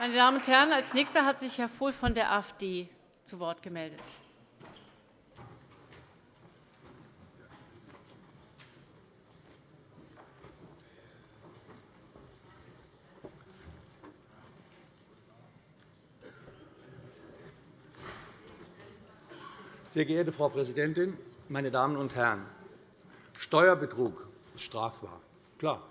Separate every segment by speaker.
Speaker 1: Meine Damen und Herren, als Nächster hat sich Herr Vohl von der AfD zu Wort gemeldet.
Speaker 2: Sehr geehrte Frau Präsidentin, meine Damen und Herren! Steuerbetrug ist strafbar. Klar.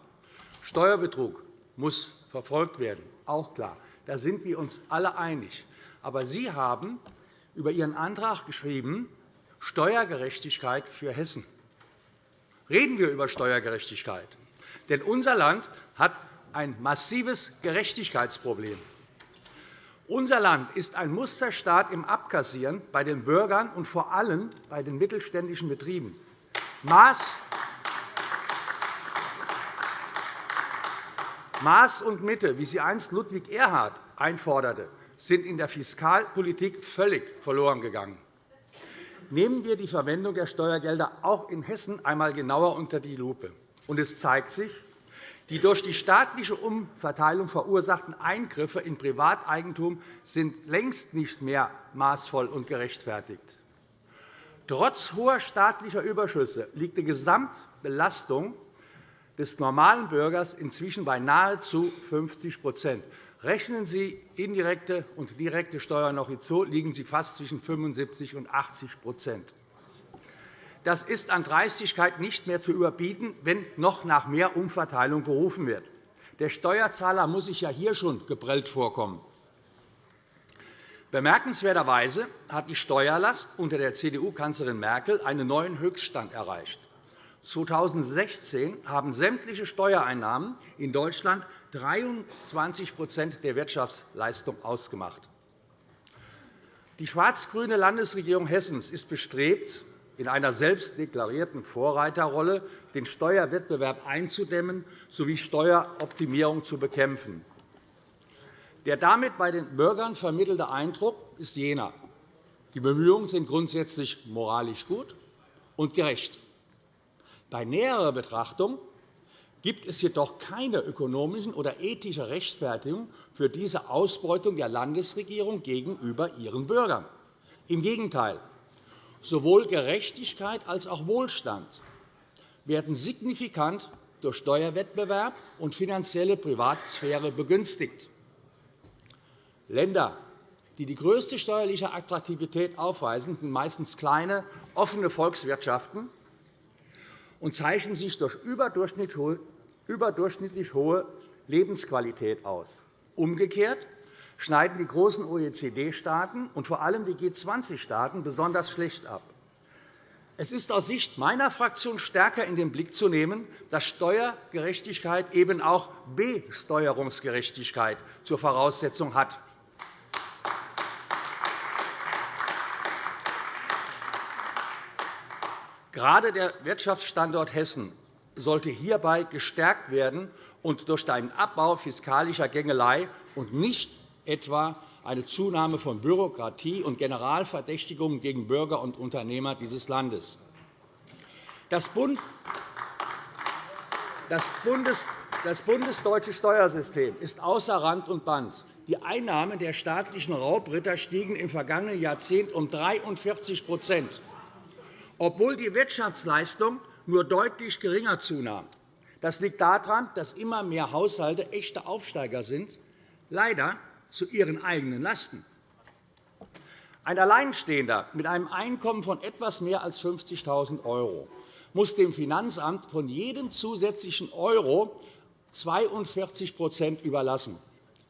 Speaker 2: Steuerbetrug muss verfolgt werden. Auch klar. Da sind wir uns alle einig. Aber Sie haben über Ihren Antrag geschrieben, Steuergerechtigkeit für Hessen. Reden wir über Steuergerechtigkeit. Denn unser Land hat ein massives Gerechtigkeitsproblem. Unser Land ist ein Musterstaat im Abkassieren bei den Bürgern und vor allem bei den mittelständischen Betrieben. Maß Maß und Mitte, wie sie einst Ludwig Erhard einforderte, sind in der Fiskalpolitik völlig verloren gegangen. Nehmen wir die Verwendung der Steuergelder auch in Hessen einmal genauer unter die Lupe. es zeigt sich, die durch die staatliche Umverteilung verursachten Eingriffe in Privateigentum sind längst nicht mehr maßvoll und gerechtfertigt. Trotz hoher staatlicher Überschüsse liegt die Gesamtbelastung des normalen Bürgers inzwischen bei nahezu 50% Rechnen Sie indirekte und direkte Steuern noch hinzu, liegen sie fast zwischen 75 und 80% das ist an Dreistigkeit nicht mehr zu überbieten, wenn noch nach mehr Umverteilung gerufen wird. Der Steuerzahler muss sich ja hier schon geprellt vorkommen. Bemerkenswerterweise hat die Steuerlast unter der CDU-Kanzlerin Merkel einen neuen Höchststand erreicht. 2016 haben sämtliche Steuereinnahmen in Deutschland 23% der Wirtschaftsleistung ausgemacht. Die schwarz-grüne Landesregierung Hessens ist bestrebt, in einer selbst deklarierten Vorreiterrolle den Steuerwettbewerb einzudämmen sowie Steueroptimierung zu bekämpfen. Der damit bei den Bürgern vermittelte Eindruck ist jener. Die Bemühungen sind grundsätzlich moralisch gut und gerecht. Bei näherer Betrachtung gibt es jedoch keine ökonomische oder ethische Rechtfertigung für diese Ausbeutung der Landesregierung gegenüber ihren Bürgern. Im Gegenteil. Sowohl Gerechtigkeit als auch Wohlstand werden signifikant durch Steuerwettbewerb und finanzielle Privatsphäre begünstigt. Länder, die die größte steuerliche Attraktivität aufweisen, sind meistens kleine, offene Volkswirtschaften und zeichnen sich durch überdurchschnittlich hohe Lebensqualität aus. Umgekehrt schneiden die großen OECD-Staaten und vor allem die G20-Staaten besonders schlecht ab. Es ist aus Sicht meiner Fraktion stärker in den Blick zu nehmen, dass Steuergerechtigkeit eben auch Besteuerungsgerechtigkeit zur Voraussetzung hat. Gerade der Wirtschaftsstandort Hessen sollte hierbei gestärkt werden und durch einen Abbau fiskalischer Gängelei und nicht etwa eine Zunahme von Bürokratie und Generalverdächtigungen gegen Bürger und Unternehmer dieses Landes. Das, bundesdeutsche Steuersystem ist außer Rand und Band. Die Einnahmen der staatlichen Raubritter stiegen im vergangenen Jahrzehnt um 43 obwohl die Wirtschaftsleistung nur deutlich geringer zunahm. Das liegt daran, dass immer mehr Haushalte echte Aufsteiger sind. Leider zu ihren eigenen Lasten. Ein Alleinstehender mit einem Einkommen von etwas mehr als 50.000 € muss dem Finanzamt von jedem zusätzlichen Euro 42% überlassen.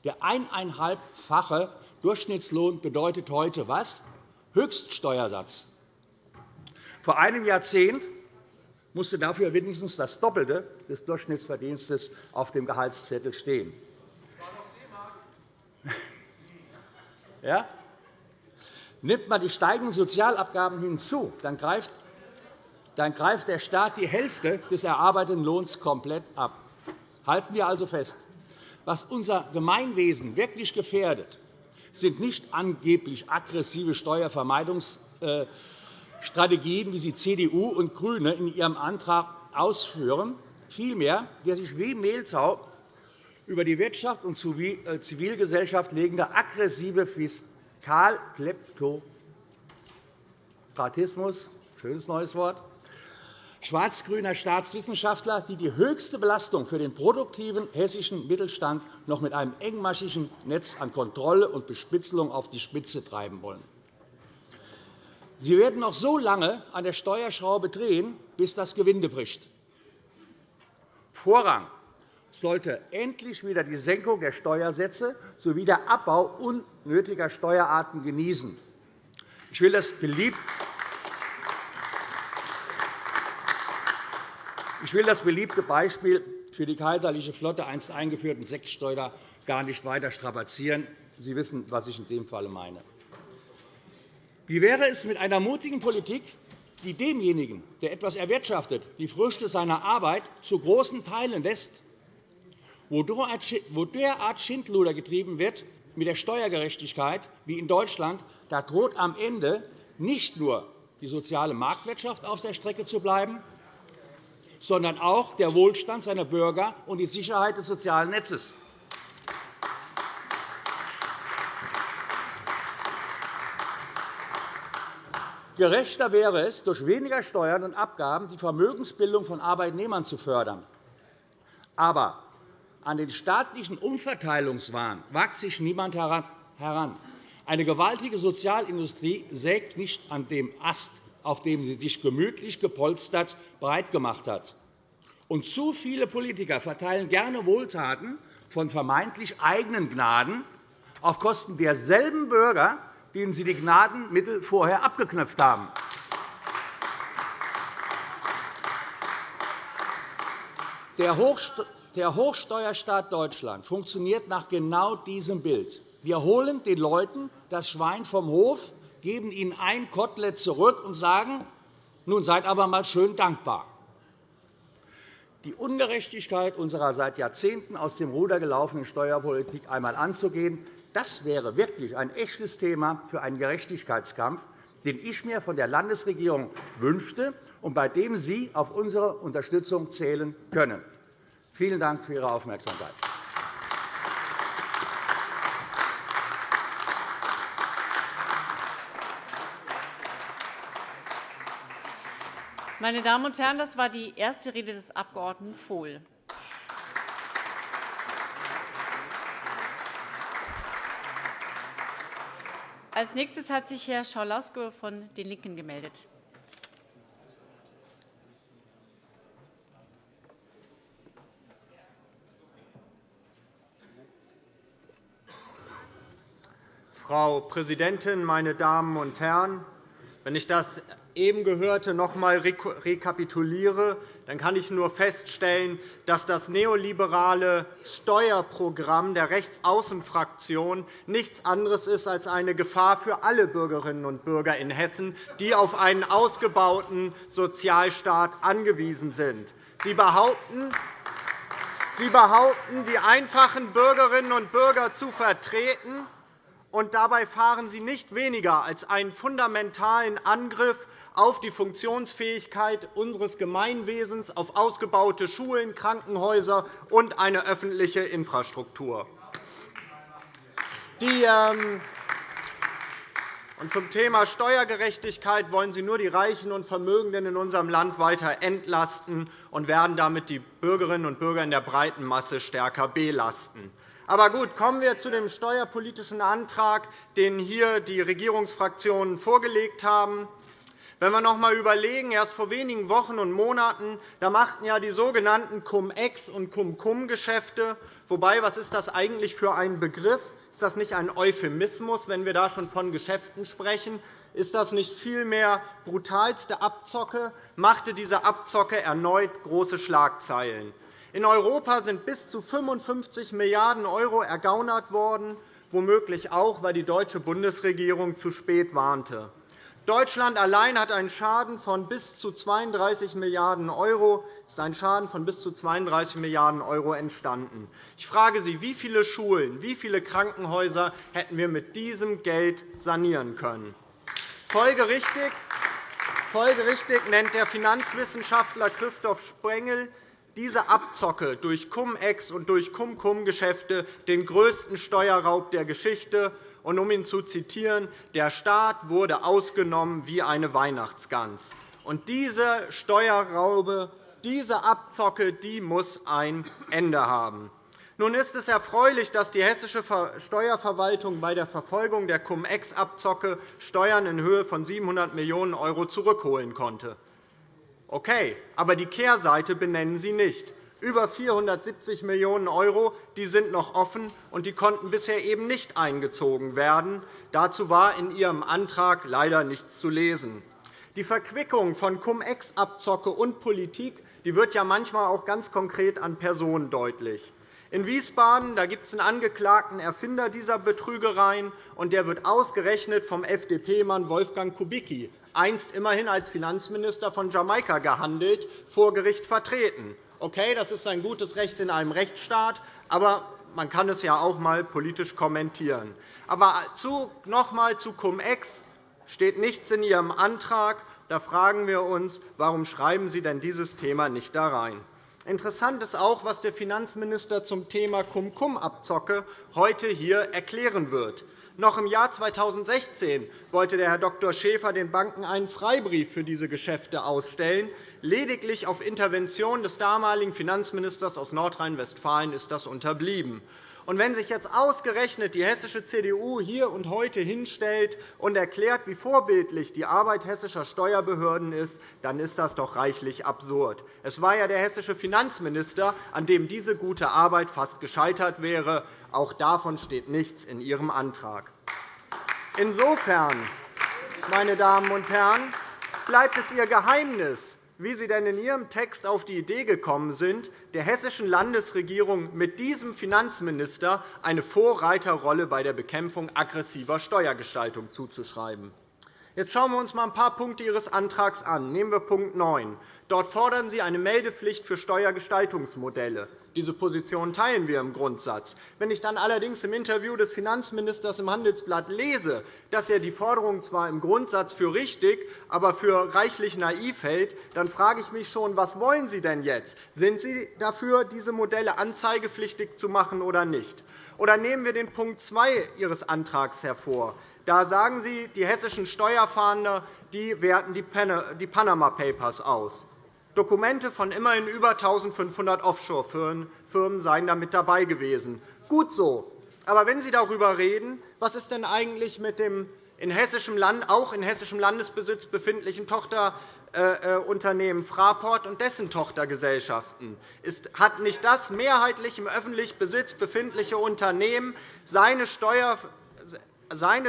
Speaker 2: Der eineinhalbfache Durchschnittslohn bedeutet heute was? Höchststeuersatz. Vor einem Jahrzehnt musste dafür mindestens das Doppelte des Durchschnittsverdienstes auf dem Gehaltszettel stehen. Ja? Nimmt man die steigenden Sozialabgaben hinzu, dann greift, dann greift der Staat die Hälfte des erarbeiteten Lohns komplett ab. Halten wir also fest. Was unser Gemeinwesen wirklich gefährdet, sind nicht angeblich aggressive Steuervermeidungsstrategien, wie sie CDU und GRÜNE in ihrem Antrag ausführen. Vielmehr, wer sich wie Mehltau über die Wirtschaft und äh, Zivilgesellschaft legende aggressive Fiskalkleptokratismus, schönes neues Wort, schwarz-grüner Staatswissenschaftler, die die höchste Belastung für den produktiven hessischen Mittelstand noch mit einem engmaschigen Netz an Kontrolle und Bespitzelung auf die Spitze treiben wollen. Sie werden noch so lange an der Steuerschraube drehen, bis das Gewinde bricht. Vorrang sollte endlich wieder die Senkung der Steuersätze sowie der Abbau unnötiger Steuerarten genießen. Ich will das beliebt Ich will das beliebte Beispiel für die kaiserliche Flotte einst eingeführten Sektsteuer gar nicht weiter strapazieren. Sie wissen, was ich in dem Fall meine. Wie wäre es mit einer mutigen Politik, die demjenigen, der etwas erwirtschaftet, die Früchte seiner Arbeit zu großen Teilen lässt, wo derart Schindluder getrieben wird mit der Steuergerechtigkeit wie in Deutschland, da droht am Ende nicht nur die soziale Marktwirtschaft auf der Strecke zu bleiben, sondern auch der Wohlstand seiner Bürger und die Sicherheit des sozialen Netzes. Gerechter wäre es, durch weniger Steuern und Abgaben die Vermögensbildung von Arbeitnehmern zu fördern. Aber an den staatlichen Umverteilungswahn wagt sich niemand heran. Eine gewaltige Sozialindustrie sägt nicht an dem Ast, auf dem sie sich gemütlich gepolstert breit gemacht hat. Und zu viele Politiker verteilen gerne Wohltaten von vermeintlich eigenen Gnaden auf Kosten derselben Bürger, denen Sie die Gnadenmittel vorher abgeknöpft haben. Der Hochsteuerstaat Deutschland funktioniert nach genau diesem Bild. Wir holen den Leuten das Schwein vom Hof, geben ihnen ein Kotelett zurück und sagen, nun seid aber einmal schön dankbar. Die Ungerechtigkeit unserer seit Jahrzehnten aus dem Ruder gelaufenen Steuerpolitik einmal anzugehen, das wäre wirklich ein echtes Thema für einen Gerechtigkeitskampf, den ich mir von der Landesregierung wünschte und bei dem Sie auf unsere Unterstützung zählen können. Vielen Dank für Ihre Aufmerksamkeit.
Speaker 1: Meine Damen und Herren, das war die erste Rede des Abg. Vohl. Als nächstes hat sich Herr Schaulasco von den LINKEN gemeldet.
Speaker 3: Frau Präsidentin, meine Damen und Herren! Wenn ich das eben Gehörte noch einmal rekapituliere, dann kann ich nur feststellen, dass das neoliberale Steuerprogramm der Rechtsaußenfraktion nichts anderes ist als eine Gefahr für alle Bürgerinnen und Bürger in Hessen, die auf einen ausgebauten Sozialstaat angewiesen sind. Sie behaupten, Sie behaupten, die einfachen Bürgerinnen und Bürger zu vertreten, und dabei fahren Sie nicht weniger als einen fundamentalen Angriff auf die Funktionsfähigkeit unseres Gemeinwesens, auf ausgebaute Schulen, Krankenhäuser und eine öffentliche Infrastruktur. Die, ähm, und zum Thema Steuergerechtigkeit wollen Sie nur die Reichen und Vermögenden in unserem Land weiter entlasten und werden damit die Bürgerinnen und Bürger in der breiten Masse stärker belasten. Aber gut, kommen wir zu dem steuerpolitischen Antrag, den hier die Regierungsfraktionen vorgelegt haben. Wenn wir noch einmal überlegen, erst vor wenigen Wochen und Monaten da machten ja die sogenannten Cum-Ex- und Cum-Cum-Geschäfte. Wobei, was ist das eigentlich für ein Begriff? Ist das nicht ein Euphemismus, wenn wir da schon von Geschäften sprechen? Ist das nicht vielmehr brutalste Abzocke? Machte diese Abzocke erneut große Schlagzeilen. In Europa sind bis zu 55 Milliarden € ergaunert worden, womöglich auch, weil die deutsche Bundesregierung zu spät warnte. Deutschland allein hat einen Schaden von bis zu 32 Milliarden €, ist ein Schaden von bis zu 32 Milliarden € entstanden. Ich frage Sie, wie viele Schulen, wie viele Krankenhäuser hätten wir mit diesem Geld sanieren können? Folgerichtig, folgerichtig nennt der Finanzwissenschaftler Christoph Sprengel diese Abzocke durch Cum-Ex und durch Cum-Cum-Geschäfte den größten Steuerraub der Geschichte. Und um ihn zu zitieren, der Staat wurde ausgenommen wie eine Weihnachtsgans. Und diese Steuerraube, diese Abzocke die muss ein Ende haben. Nun ist es erfreulich, dass die hessische Steuerverwaltung bei der Verfolgung der Cum-Ex-Abzocke Steuern in Höhe von 700 Millionen € zurückholen konnte. Okay, aber die Kehrseite benennen Sie nicht. Über 470 Millionen € die sind noch offen, und die konnten bisher eben nicht eingezogen werden. Dazu war in Ihrem Antrag leider nichts zu lesen. Die Verquickung von Cum-Ex-Abzocke und Politik die wird ja manchmal auch ganz konkret an Personen deutlich. In Wiesbaden gibt es einen angeklagten Erfinder dieser Betrügereien, und der wird ausgerechnet vom FDP-Mann Wolfgang Kubicki, einst immerhin als Finanzminister von Jamaika gehandelt, vor Gericht vertreten. Okay, das ist ein gutes Recht in einem Rechtsstaat, aber man kann es ja auch einmal politisch kommentieren. Aber noch einmal zu Cum-Ex steht nichts in Ihrem Antrag. Da fragen wir uns, warum schreiben Sie denn dieses Thema nicht da rein? Interessant ist auch, was der Finanzminister zum Thema Cum-Cum-Abzocke heute hier erklären wird. Noch im Jahr 2016 wollte der Herr Dr. Schäfer den Banken einen Freibrief für diese Geschäfte ausstellen. Lediglich auf Intervention des damaligen Finanzministers aus Nordrhein-Westfalen ist das unterblieben. Und wenn sich jetzt ausgerechnet die hessische CDU hier und heute hinstellt und erklärt, wie vorbildlich die Arbeit hessischer Steuerbehörden ist, dann ist das doch reichlich absurd. Es war ja der hessische Finanzminister, an dem diese gute Arbeit fast gescheitert wäre. Auch davon steht nichts in Ihrem Antrag. Insofern, meine Damen und Herren, bleibt es Ihr Geheimnis, wie Sie denn in Ihrem Text auf die Idee gekommen sind, der hessischen Landesregierung mit diesem Finanzminister eine Vorreiterrolle bei der Bekämpfung aggressiver Steuergestaltung zuzuschreiben. Jetzt schauen wir uns einmal ein paar Punkte Ihres Antrags an. Nehmen wir Punkt 9. Dort fordern Sie eine Meldepflicht für Steuergestaltungsmodelle. Diese Position teilen wir im Grundsatz. Wenn ich dann allerdings im Interview des Finanzministers im Handelsblatt lese, dass er die Forderung zwar im Grundsatz für richtig, aber für reichlich naiv hält, dann frage ich mich schon, was wollen Sie denn jetzt? Sind Sie dafür, diese Modelle anzeigepflichtig zu machen oder nicht? Oder nehmen wir den Punkt 2 Ihres Antrags hervor. Da sagen Sie, die hessischen Steuerfahnder die werten die Panama Papers aus. Dokumente von immerhin über 1.500 Offshore-Firmen seien damit dabei gewesen. Gut so. Aber wenn Sie darüber reden, was ist denn eigentlich mit dem in hessischem Land, auch in hessischem Landesbesitz befindlichen Tochterunternehmen Fraport und dessen Tochtergesellschaften? Hat nicht das mehrheitlich im öffentlichen Besitz befindliche Unternehmen seine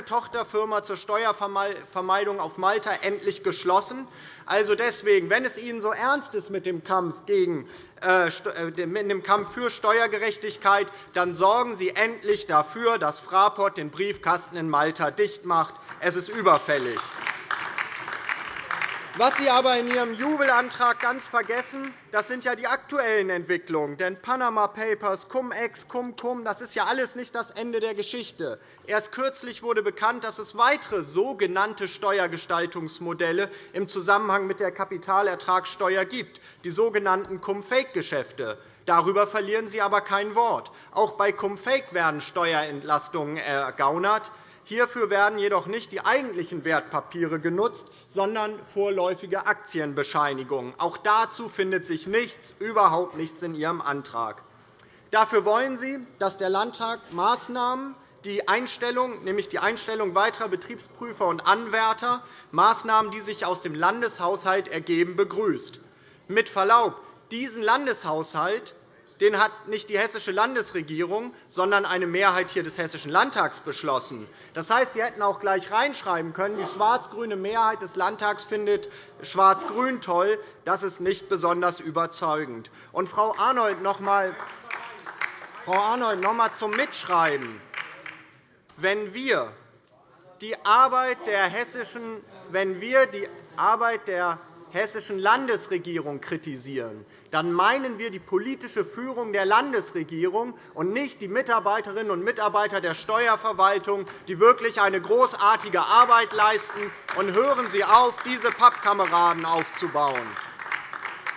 Speaker 3: Tochterfirma zur Steuervermeidung auf Malta endlich geschlossen. Also deswegen, wenn es Ihnen so ernst ist mit dem Kampf, gegen, äh, äh mit dem Kampf für Steuergerechtigkeit, dann sorgen Sie endlich dafür, dass Fraport den Briefkasten in Malta dicht macht. Es ist überfällig. Was Sie aber in Ihrem Jubelantrag ganz vergessen, das sind ja die aktuellen Entwicklungen. Denn Panama Papers, Cum-Ex, Cum-Cum, das ist ja alles nicht das Ende der Geschichte. Erst kürzlich wurde bekannt, dass es weitere sogenannte Steuergestaltungsmodelle im Zusammenhang mit der Kapitalertragssteuer gibt, die sogenannten Cum-Fake-Geschäfte. Darüber verlieren Sie aber kein Wort. Auch bei Cum-Fake werden Steuerentlastungen ergaunert. Hierfür werden jedoch nicht die eigentlichen Wertpapiere genutzt, sondern vorläufige Aktienbescheinigungen. Auch dazu findet sich nichts, überhaupt nichts in Ihrem Antrag. Dafür wollen Sie, dass der Landtag Maßnahmen, die Einstellung, nämlich die Einstellung weiterer Betriebsprüfer und Anwärter, Maßnahmen, die sich aus dem Landeshaushalt ergeben, begrüßt. Mit Verlaub, diesen Landeshaushalt den hat nicht die hessische Landesregierung, sondern eine Mehrheit hier des Hessischen Landtags beschlossen. Das heißt, Sie hätten auch gleich reinschreiben können, die schwarz-grüne Mehrheit des Landtags findet Schwarz-Grün toll. Das ist nicht besonders überzeugend. Und Frau Arnold, noch einmal Frau Arnold, noch einmal zum Mitschreiben. Wenn wir die Arbeit der hessischen, wenn wir die Arbeit der hessischen Landesregierung kritisieren, dann meinen wir die politische Führung der Landesregierung und nicht die Mitarbeiterinnen und Mitarbeiter der Steuerverwaltung, die wirklich eine großartige Arbeit leisten. Und hören Sie auf, diese Pappkameraden aufzubauen.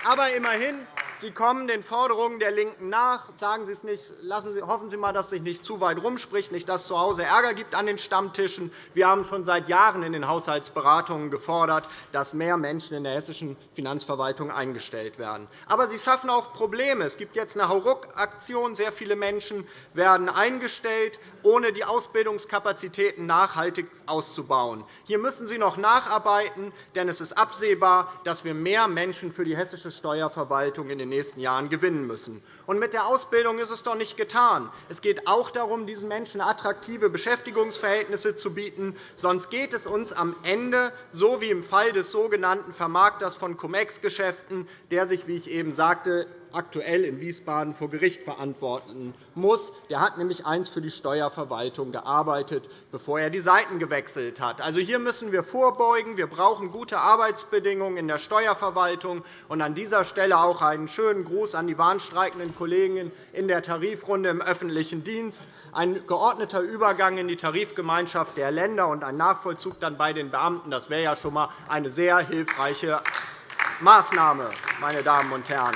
Speaker 3: Aber immerhin Sie kommen den Forderungen der LINKEN nach. Sagen Sie es nicht, lassen Sie, hoffen Sie einmal, dass sich nicht zu weit rumspricht, nicht, dass es zu Hause Ärger gibt an den Stammtischen. Wir haben schon seit Jahren in den Haushaltsberatungen gefordert, dass mehr Menschen in der hessischen Finanzverwaltung eingestellt werden. Aber Sie schaffen auch Probleme. Es gibt jetzt eine Hauruck-Aktion. Sehr viele Menschen werden eingestellt, ohne die Ausbildungskapazitäten nachhaltig auszubauen. Hier müssen Sie noch nacharbeiten, denn es ist absehbar, dass wir mehr Menschen für die hessische Steuerverwaltung in den nächsten Jahren gewinnen müssen. Und mit der Ausbildung ist es doch nicht getan. Es geht auch darum, diesen Menschen attraktive Beschäftigungsverhältnisse zu bieten. Sonst geht es uns am Ende so wie im Fall des sogenannten Vermarkters von Cum-Ex-Geschäften, der sich, wie ich eben sagte, aktuell in Wiesbaden vor Gericht verantworten muss. Der hat nämlich eins für die Steuerverwaltung gearbeitet, bevor er die Seiten gewechselt hat. Also hier müssen wir vorbeugen. Wir brauchen gute Arbeitsbedingungen in der Steuerverwaltung. Und an dieser Stelle auch einen schönen Gruß an die warnstreikenden Kollegen in der Tarifrunde im öffentlichen Dienst. Ein geordneter Übergang in die Tarifgemeinschaft der Länder und ein Nachvollzug dann bei den Beamten, das wäre ja schon einmal eine sehr hilfreiche Maßnahme, meine Damen und Herren.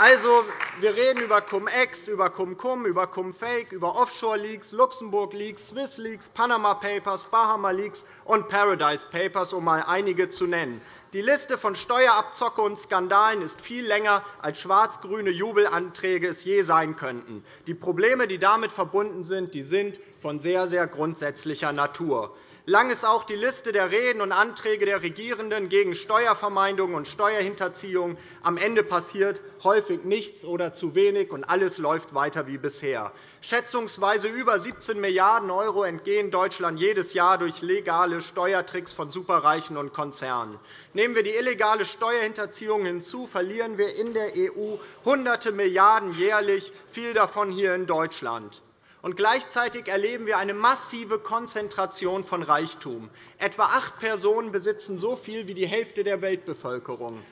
Speaker 3: Also, wir reden über Cum-Ex, über Cum-Cum, über Cum-Fake, über Offshore-Leaks, Luxemburg-Leaks, Swiss-Leaks, Panama Papers, Bahama-Leaks und Paradise Papers, um einmal einige zu nennen. Die Liste von Steuerabzocke und Skandalen ist viel länger, als schwarz-grüne Jubelanträge es je sein könnten. Die Probleme, die damit verbunden sind, sind von sehr, sehr grundsätzlicher Natur. Lang ist auch die Liste der Reden und Anträge der Regierenden gegen Steuervermeidung und Steuerhinterziehung. Am Ende passiert häufig nichts oder zu wenig, und alles läuft weiter wie bisher. Schätzungsweise über 17 Milliarden € entgehen Deutschland jedes Jahr durch legale Steuertricks von Superreichen und Konzernen. Nehmen wir die illegale Steuerhinterziehung hinzu, verlieren wir in der EU Hunderte Milliarden € jährlich, viel davon hier in Deutschland. Und gleichzeitig erleben wir eine massive Konzentration von Reichtum. Etwa acht Personen besitzen so viel wie die Hälfte der Weltbevölkerung.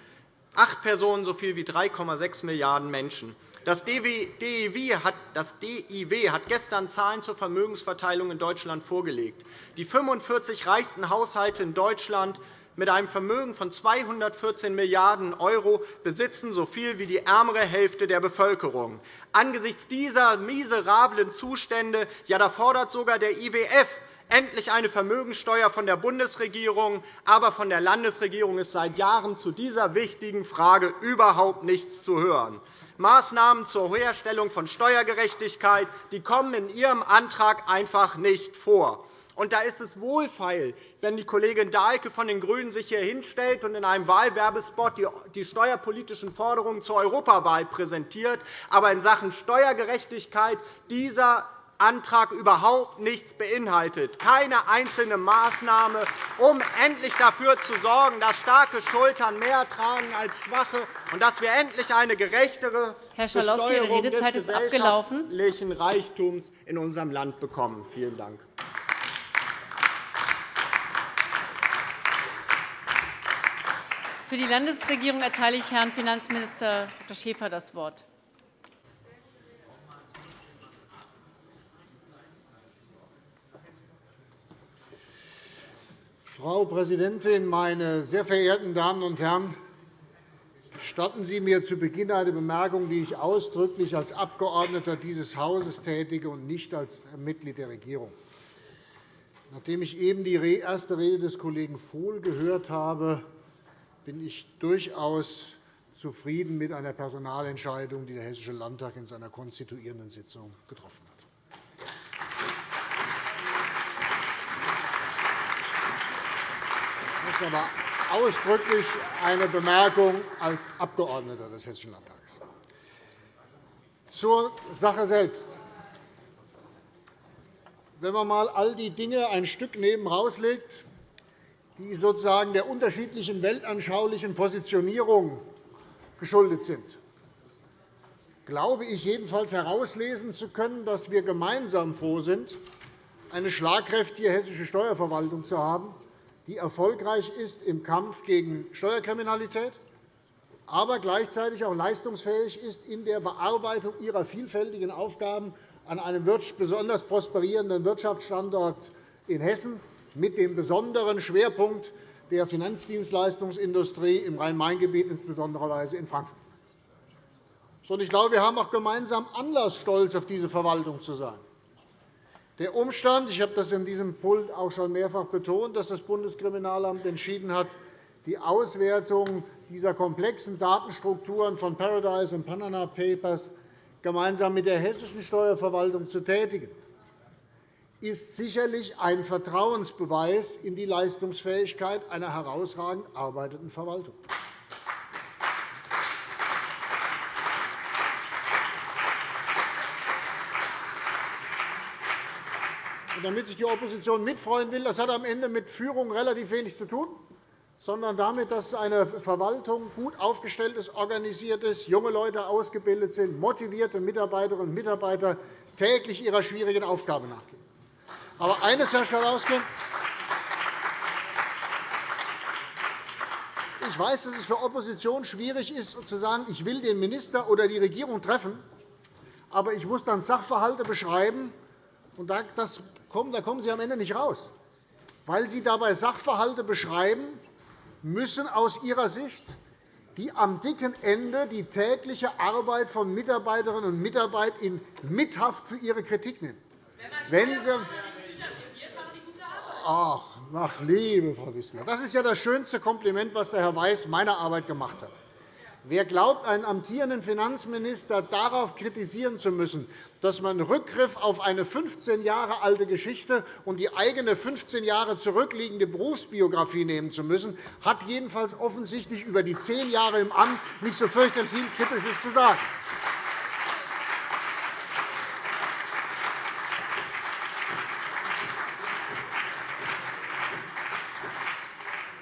Speaker 3: Acht Personen so viel wie 3,6 Milliarden Menschen. Das DIW hat gestern Zahlen zur Vermögensverteilung in Deutschland vorgelegt. Die 45 reichsten Haushalte in Deutschland mit einem Vermögen von 214 Milliarden € besitzen so viel wie die ärmere Hälfte der Bevölkerung. Angesichts dieser miserablen Zustände ja, da fordert sogar der IWF endlich eine Vermögensteuer von der Bundesregierung. Aber von der Landesregierung ist seit Jahren zu dieser wichtigen Frage überhaupt nichts zu hören. Maßnahmen zur Herstellung von Steuergerechtigkeit die kommen in Ihrem Antrag einfach nicht vor. Und da ist es wohlfeil, wenn die Kollegin Dahlke von den GRÜNEN sich hier hinstellt und in einem Wahlwerbespot die steuerpolitischen Forderungen zur Europawahl präsentiert, aber in Sachen Steuergerechtigkeit dieser Antrag überhaupt nichts beinhaltet, keine einzelne Maßnahme, um endlich dafür zu sorgen, dass starke Schultern mehr tragen als schwache und dass wir endlich eine gerechtere
Speaker 1: Herr Besteuerung des
Speaker 3: gesellschaftlichen Reichtums in unserem Land bekommen. Vielen Dank.
Speaker 1: Für die Landesregierung erteile ich Herrn Finanzminister Dr. Schäfer das Wort.
Speaker 4: Frau Präsidentin, meine sehr verehrten Damen und Herren! Gestatten Sie mir zu Beginn eine Bemerkung, die ich ausdrücklich als Abgeordneter dieses Hauses tätige und nicht als Mitglied der Regierung. Nachdem ich eben die erste Rede des Kollegen Vohl gehört habe, bin ich durchaus zufrieden mit einer Personalentscheidung, die der Hessische Landtag in seiner konstituierenden Sitzung getroffen hat. Das ist aber ausdrücklich eine Bemerkung als Abgeordneter des Hessischen Landtages. Zur Sache selbst. Wenn man einmal all die Dinge ein Stück neben herauslegt, die sozusagen der unterschiedlichen weltanschaulichen Positionierung geschuldet sind, glaube ich jedenfalls herauslesen zu können, dass wir gemeinsam froh sind, eine schlagkräftige hessische Steuerverwaltung zu haben, die erfolgreich ist im Kampf gegen Steuerkriminalität, aber gleichzeitig auch leistungsfähig ist in der Bearbeitung ihrer vielfältigen Aufgaben an einem besonders prosperierenden Wirtschaftsstandort in Hessen mit dem besonderen Schwerpunkt der Finanzdienstleistungsindustrie im Rhein-Main-Gebiet, insbesondere in Frankfurt. ich glaube, wir haben auch gemeinsam Anlass, stolz auf diese Verwaltung zu sein. Der Umstand, ich habe das in diesem Pult auch schon mehrfach betont, dass das Bundeskriminalamt entschieden hat, die Auswertung dieser komplexen Datenstrukturen von Paradise und Panama Papers gemeinsam mit der hessischen Steuerverwaltung zu tätigen, ist sicherlich ein Vertrauensbeweis in die Leistungsfähigkeit einer herausragend arbeitenden Verwaltung. damit sich die Opposition mitfreuen will, das hat am Ende mit Führung relativ wenig zu tun, sondern damit, dass eine Verwaltung gut aufgestellt ist, organisiert ist, junge Leute ausgebildet sind, motivierte Mitarbeiterinnen und Mitarbeiter täglich ihrer schwierigen Aufgabe nachgehen. Aber eines, Herr Schalauske, ich weiß, dass es für Opposition schwierig ist, zu sagen, ich will den Minister oder die Regierung treffen, aber ich muss dann Sachverhalte beschreiben, und da kommen Sie am Ende nicht raus, weil Sie dabei Sachverhalte beschreiben müssen aus Ihrer Sicht, die am dicken Ende die tägliche Arbeit von Mitarbeiterinnen und Mitarbeitern in Mithaft für ihre Kritik nehmen. Wenn Sie Ach, ach, liebe Frau Wissler, das ist ja das schönste Kompliment, was der Herr Weiß meiner Arbeit gemacht hat. Wer glaubt, einen amtierenden Finanzminister darauf kritisieren zu müssen, dass man Rückgriff auf eine 15 Jahre alte Geschichte und die eigene 15 Jahre zurückliegende Berufsbiografie nehmen zu müssen, hat jedenfalls offensichtlich über die zehn Jahre im Amt nicht so fürchterlich viel Kritisches zu sagen.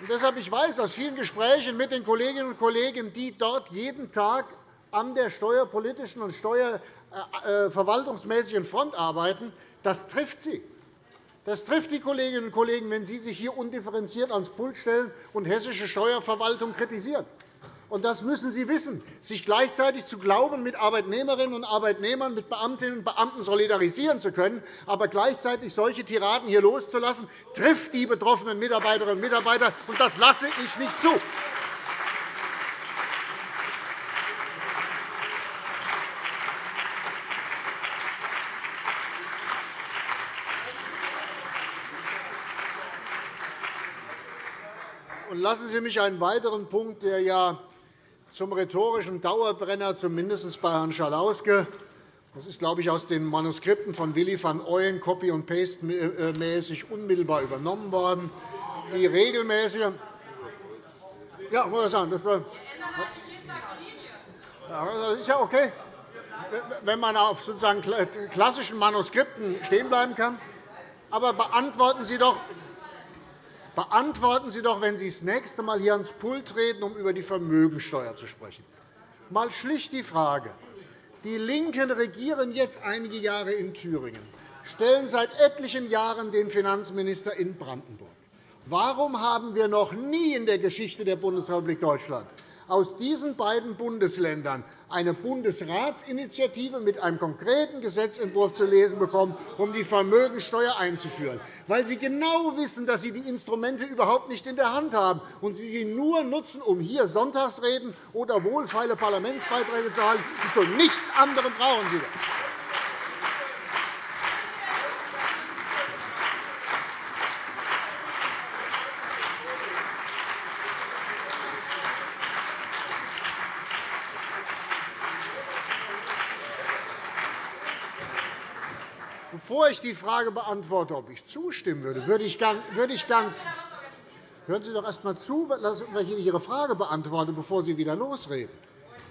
Speaker 4: Und deshalb ich weiß aus vielen Gesprächen mit den Kolleginnen und Kollegen, die dort jeden Tag an der steuerpolitischen und steuerverwaltungsmäßigen Front arbeiten, das trifft sie. Das trifft die Kolleginnen und Kollegen, wenn Sie sich hier undifferenziert ans Pult stellen und hessische Steuerverwaltung kritisieren und das müssen Sie wissen, sich gleichzeitig zu glauben, mit Arbeitnehmerinnen und Arbeitnehmern, mit Beamtinnen und Beamten solidarisieren zu können, aber gleichzeitig solche Tiraden hier loszulassen, trifft die betroffenen Mitarbeiterinnen und Mitarbeiter, und das lasse ich nicht zu. Lassen Sie mich einen weiteren Punkt, der ja zum rhetorischen Dauerbrenner, zumindest bei Herrn Schalauske. Das ist, glaube ich, aus den Manuskripten von Willy van Ooyen copy und paste mäßig unmittelbar übernommen worden. Die regelmäßige ja, muss ich sagen, das, das ist ja okay, wenn man auf sozusagen klassischen Manuskripten stehen bleiben kann. Aber beantworten Sie doch Beantworten Sie doch, wenn Sie das nächste Mal hier ans Pult treten, um über die Vermögensteuer zu sprechen, mal schlicht die Frage. Die LINKEN regieren jetzt einige Jahre in Thüringen, stellen seit etlichen Jahren den Finanzminister in Brandenburg. Warum haben wir noch nie in der Geschichte der Bundesrepublik Deutschland aus diesen beiden Bundesländern eine Bundesratsinitiative mit einem konkreten Gesetzentwurf zu lesen bekommen, um die Vermögensteuer einzuführen, weil Sie genau wissen, dass Sie die Instrumente überhaupt nicht in der Hand haben und Sie sie nur nutzen, um hier Sonntagsreden oder wohlfeile Parlamentsbeiträge zu halten. Zu nichts anderem brauchen Sie das. Bevor ich die Frage beantworte, ob ich zustimmen würde, würde ich ganz Hören Sie doch erst einmal zu, wenn ich Ihre Frage beantworte, bevor Sie wieder losreden.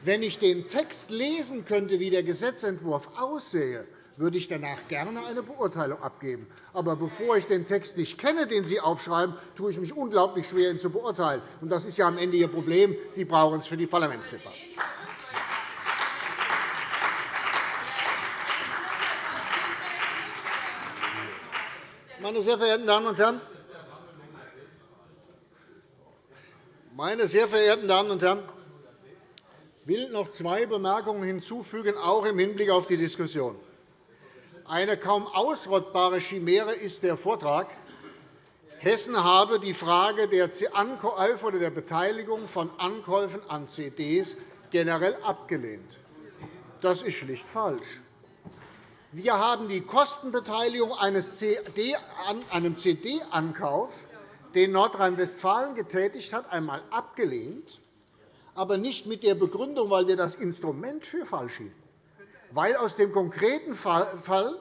Speaker 4: Wenn ich den Text lesen könnte, wie der Gesetzentwurf aussehe, würde ich danach gerne eine Beurteilung abgeben. Aber bevor ich den Text nicht kenne, den Sie aufschreiben, tue ich mich unglaublich schwer, ihn zu beurteilen. Und das ist ja am Ende Ihr Problem. Sie brauchen es für die Parlamentsdebatte. Meine sehr verehrten Damen und Herren, meine sehr verehrten Damen und Herren, ich will noch zwei Bemerkungen hinzufügen, auch im Hinblick auf die Diskussion. Eine kaum ausrottbare Chimäre ist der Vortrag, Hessen habe die Frage der Ankäufe oder der Beteiligung von Ankäufen an CDs generell abgelehnt. Das ist schlicht falsch. Wir haben die Kostenbeteiligung eines CD, einem CD-Ankauf, den Nordrhein-Westfalen getätigt hat, einmal abgelehnt, aber nicht mit der Begründung, weil wir das Instrument für falsch hielten, weil aus dem konkreten Fall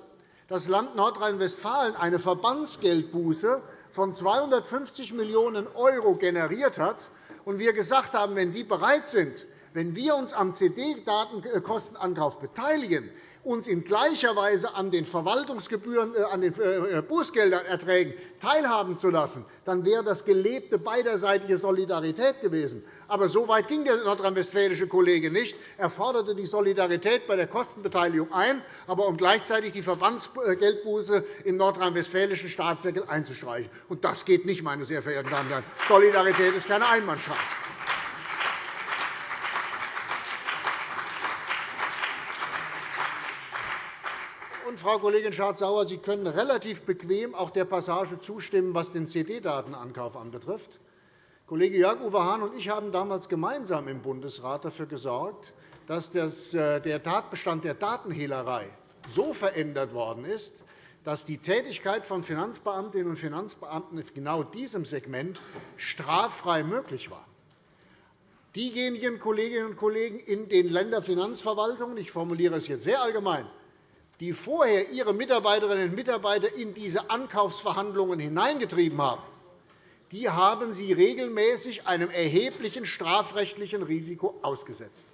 Speaker 4: das Land Nordrhein-Westfalen eine Verbandsgeldbuße von 250 Millionen € generiert hat und wir gesagt haben, wenn die bereit sind, wenn wir uns am CD-Datenkostenankauf beteiligen, uns in gleicher Weise an den Verwaltungsgebühren, äh, an den äh, äh, Bußgelderträgen teilhaben zu lassen, dann wäre das gelebte beiderseitige Solidarität gewesen. Aber so weit ging der nordrhein-westfälische Kollege nicht. Er forderte die Solidarität bei der Kostenbeteiligung ein, aber um gleichzeitig die Verbandsgeldbuße im nordrhein-westfälischen Staatssäckel einzustreichen. Und das geht nicht, meine sehr verehrten Damen und Herren. Solidarität ist keine Einbahnstraße. Und, Frau Kollegin Schardt-Sauer, Sie können relativ bequem auch der Passage zustimmen, was den CD-Datenankauf anbetrifft. Kollege Jörg-Uwe Hahn und ich haben damals gemeinsam im Bundesrat dafür gesorgt, dass äh, der Tatbestand der Datenhehlerei so verändert worden ist, dass die Tätigkeit von Finanzbeamtinnen und Finanzbeamten in genau diesem Segment straffrei möglich war. Diejenigen Kolleginnen und Kollegen in den Länderfinanzverwaltungen, ich formuliere es jetzt sehr allgemein, die vorher ihre Mitarbeiterinnen und Mitarbeiter in diese Ankaufsverhandlungen hineingetrieben haben, die haben sie regelmäßig einem erheblichen strafrechtlichen Risiko ausgesetzt.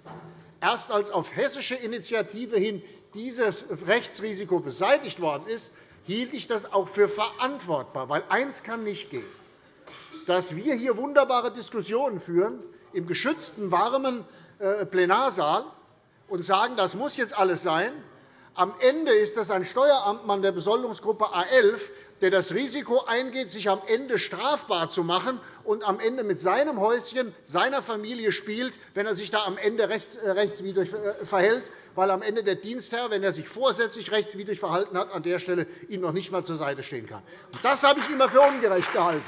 Speaker 4: Erst als auf hessische Initiative hin dieses Rechtsrisiko beseitigt worden ist, hielt ich das auch für verantwortbar. Weil eines kann nicht gehen, dass wir hier wunderbare Diskussionen führen im geschützten, warmen äh, Plenarsaal und sagen, das muss jetzt alles sein, am Ende ist das ein Steueramtmann der Besoldungsgruppe A11, der das Risiko eingeht, sich am Ende strafbar zu machen und am Ende mit seinem Häuschen, seiner Familie spielt, wenn er sich da am Ende äh, rechtswidrig äh, verhält, weil am Ende der Dienstherr, wenn er sich vorsätzlich rechtswidrig verhalten hat, an der Stelle ihm noch nicht einmal zur Seite stehen kann. Das habe ich immer für ungerecht gehalten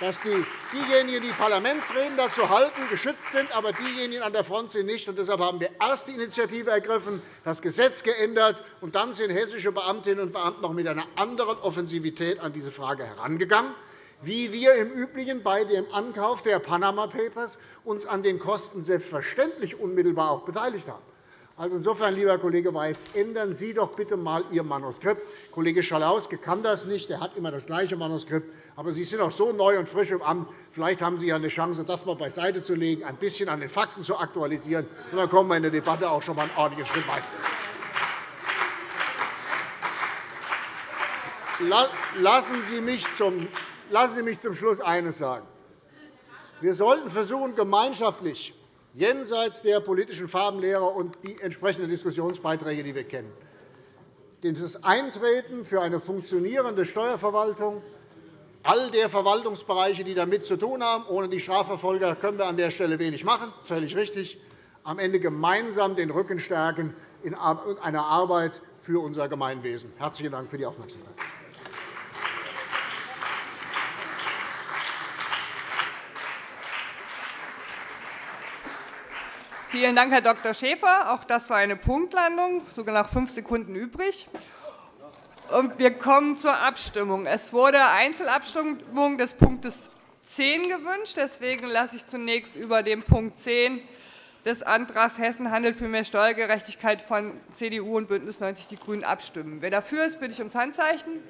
Speaker 4: dass die, diejenigen, die Parlamentsreden dazu halten, geschützt sind, aber diejenigen an der Front sind nicht. Und deshalb haben wir erst die Initiative ergriffen, das Gesetz geändert, und dann sind hessische Beamtinnen und Beamte noch mit einer anderen Offensivität an diese Frage herangegangen wie wir im Übrigen bei dem Ankauf der Panama Papers uns an den Kosten selbstverständlich unmittelbar auch beteiligt haben. Also insofern, lieber Kollege Weiß, ändern Sie doch bitte einmal Ihr Manuskript. Kollege Schalauske kann das nicht. Er hat immer das gleiche Manuskript. Aber Sie sind auch so neu und frisch im Amt. Vielleicht haben Sie ja eine Chance, das einmal beiseite zu legen, ein bisschen an den Fakten zu aktualisieren. Und dann kommen wir in der Debatte auch schon einmal einen ordentlichen Schritt weiter. Lassen Sie mich zum Lassen Sie mich zum Schluss eines sagen. Wir sollten versuchen, gemeinschaftlich, jenseits der politischen Farbenlehre und die entsprechenden Diskussionsbeiträge, die wir kennen, das Eintreten für eine funktionierende Steuerverwaltung all der Verwaltungsbereiche, die damit zu tun haben. Ohne die Strafverfolger können wir an der Stelle wenig machen, völlig richtig. Am Ende gemeinsam den Rücken stärken in einer Arbeit für unser Gemeinwesen. – Herzlichen Dank für die Aufmerksamkeit.
Speaker 5: Vielen Dank, Herr Dr. Schäfer. Auch das war eine Punktlandung, sogar noch fünf Sekunden übrig. Wir kommen zur Abstimmung. Es wurde Einzelabstimmung des Punktes 10 gewünscht. Deswegen lasse ich zunächst über den Punkt 10 des Antrags Hessen handelt für mehr Steuergerechtigkeit von CDU und BÜNDNIS 90 die GRÜNEN abstimmen. Wer dafür ist, bitte ich ums Handzeichen.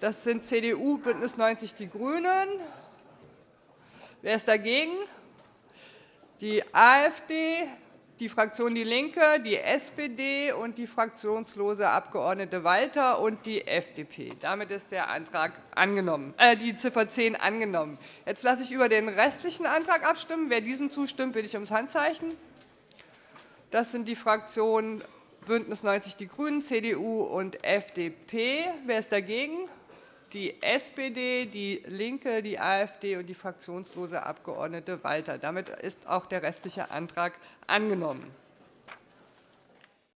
Speaker 5: Das sind CDU, BÜNDNIS 90 die GRÜNEN. Wer ist dagegen? Die AfD, die Fraktion DIE LINKE, die SPD und die fraktionslose Abg. Walter und die FDP. Damit ist der Antrag angenommen, äh, die Ziffer 10 angenommen. Jetzt lasse ich über den restlichen Antrag abstimmen. Wer diesem zustimmt, bitte ich ums Handzeichen. Das sind die Fraktionen BÜNDNIS 90 die GRÜNEN, CDU und FDP. Wer ist dagegen? Die SPD, DIE LINKE, die AfD und die fraktionslose Abg. Walter. Damit ist auch der restliche Antrag angenommen.